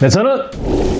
네, 저는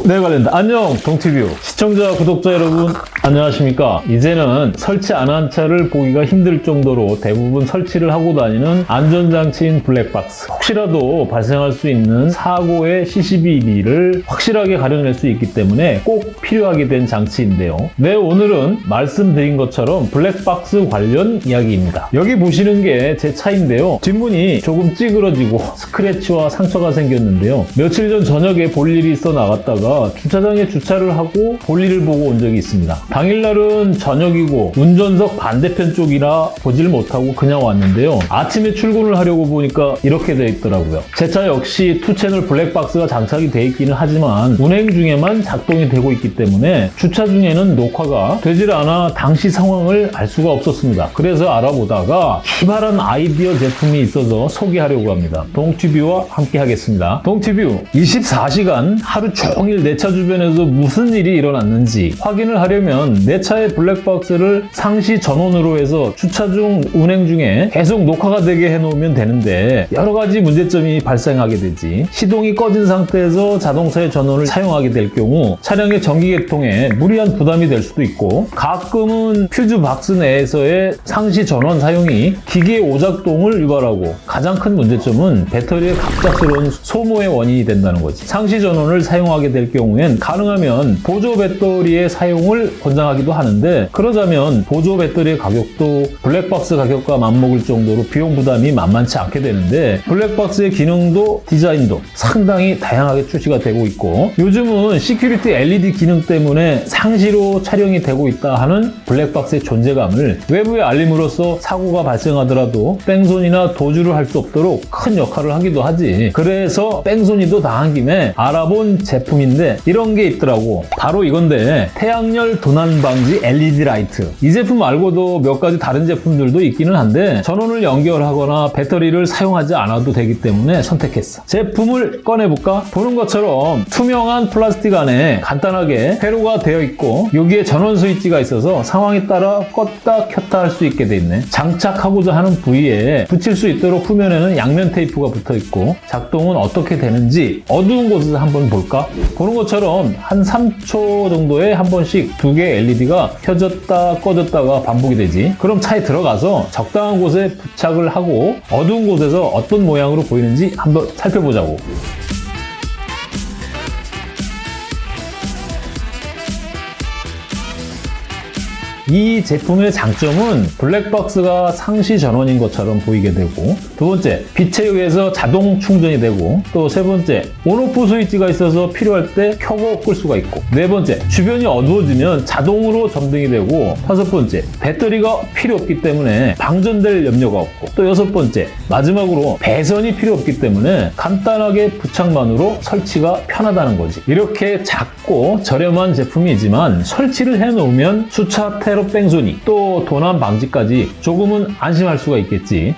네 관련다. 안녕, 동티뷰. 시청자, 구독자 여러분, 안녕하십니까? 이제는 설치 안 한 차를 보기가 힘들 정도로 대부분 설치를 하고 다니는 안전장치인 블랙박스. 혹시라도 발생할 수 있는 사고의 CCTV를 확실하게 가려낼 수 있기 때문에 꼭 필요하게 된 장치인데요. 네, 오늘은 말씀드린 것처럼 블랙박스 관련 이야기입니다. 여기 보시는 게 제 차인데요. 뒷문이 조금 찌그러지고 스크래치와 상처가 생겼는데요. 며칠 전 저녁에 볼 일이 있어 나갔다가 주차장에 주차를 하고 볼 일을 보고 온 적이 있습니다. 당일날은 저녁이고 운전석 반대편 쪽이라 보질 못하고 그냥 왔는데요. 아침에 출근을 하려고 보니까 이렇게 돼 있더라고요. 제 차 역시 투채널 블랙박스가 장착이 돼 있기는 하지만 운행 중에만 작동이 되고 있기 때문에 주차 중에는 녹화가 되질 않아 당시 상황을 알 수가 없었습니다. 그래서 알아보다가 희발한 아이디어 제품이 있어서 소개하려고 합니다. 동튜뷰와 함께 하겠습니다. 동튜뷰 24시간 하루 종일 내 차 주변에서 무슨 일이 일어났는지 확인을 하려면 내 차의 블랙박스를 상시 전원으로 해서 주차 중 운행 중에 계속 녹화가 되게 해놓으면 되는데 여러 가지 문제점이 발생하게 되지. 시동이 꺼진 상태에서 자동차의 전원을 사용하게 될 경우 차량의 전기계통에 무리한 부담이 될 수도 있고 가끔은 퓨즈 박스 내에서의 상시 전원 사용이 기계 오작동을 유발하고 가장 큰 문제점은 배터리의 갑작스러운 소모의 원인이 된다는 거지. 상시 전원을 사용하게 될 경우엔 가능하면 보조 배터리의 사용을 권장하기도 하는데 그러자면 보조 배터리의 가격도 블랙박스 가격과 맞먹을 정도로 비용 부담이 만만치 않게 되는데 블랙박스의 기능도 디자인도 상당히 다양하게 출시가 되고 있고 요즘은 security LED 기능 때문에 상시로 촬영이 되고 있다 하는 블랙박스의 존재감을 외부에 알림으로써 사고가 발생하더라도 뺑소니나 도주를 할 수 없도록 큰 역할을 하기도 하지. 그래서 뺑소니도 당한 김에 알아본 제품인데 이런 게 있더라고. 바로 이건데 태양열 도난 방지 LED 라이트 이 제품 말고도 몇 가지 다른 제품들도 있기는 한데 전원을 연결하거나 배터리를 사용하지 않아도 되기 때문에 선택했어 제품을 꺼내볼까? 보는 것처럼 투명한 플라스틱 안에 간단하게 회로가 되어 있고 여기에 전원 스위치가 있어서 상황에 따라 껐다 켰다 할 수 있게 돼 있네 장착하고자 하는 부위에 붙일 수 있도록 후면에는 양면 테이프가 붙어 있고 작동은 어떻게 되는지 어두운 곳에서 한번 볼까? 보는 것처럼 한 3초 정도에 한 번씩 두개 의 LED가 켜졌다 꺼졌다가 반복이 되지. 그럼 차에 들어가서 적당한 곳에 부착을 하고 어두운 곳에서 어떤 모양으로 보이는지 한번 살펴보자고 이 제품의 장점은 블랙박스가 상시 전원인 것처럼 보이게 되고 두 번째, 빛에 의해서 자동 충전이 되고 또 세 번째, 온오프 스위치가 있어서 필요할 때 켜고 끌 수가 있고 네 번째, 주변이 어두워지면 자동으로 점등이 되고 다섯 번째, 배터리가 필요 없기 때문에 방전될 염려가 없고 또 여섯 번째, 마지막으로 배선이 필요 없기 때문에 간단하게 부착만으로 설치가 편하다는 거지. 이렇게 작고 저렴한 제품이지만 설치를 해놓으면 주차 테러 뺑소니 또 도난 방지까지 조금은 안심할 수가 있겠지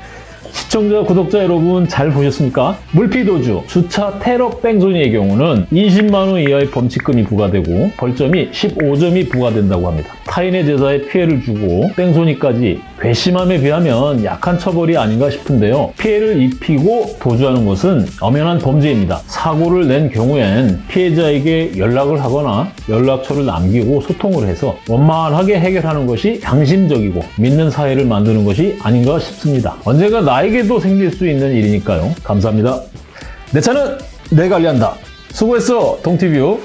시청자, 구독자 여러분 잘 보셨습니까? 물피도주, 주차 테러 뺑소니의 경우는 20만 원 이하의 범칙금이 부과되고 벌점이 15점이 부과된다고 합니다. 타인의 제사에 피해를 주고 뺑소니까지 괘씸함에 비하면 약한 처벌이 아닌가 싶은데요. 피해를 입히고 도주하는 것은 엄연한 범죄입니다. 사고를 낸 경우엔 피해자에게 연락을 하거나 연락처를 남기고 소통을 해서 원만하게 해결하는 것이 양심적이고 믿는 사회를 만드는 것이 아닌가 싶습니다. 언젠가 나에게도 생길 수 있는 일이니까요. 감사합니다. 내 차는 내 관리한다. 수고했어, 동티뷰.